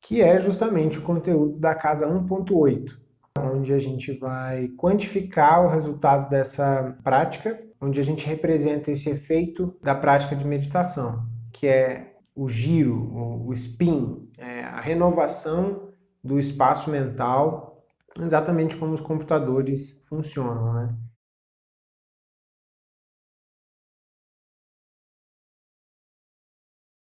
que é justamente o conteúdo da casa 1.8, onde a gente vai quantificar o resultado dessa prática, onde a gente representa esse efeito da prática de meditação, que é o giro, o spin, é a renovação do espaço mental, exatamente como os computadores funcionam. Né?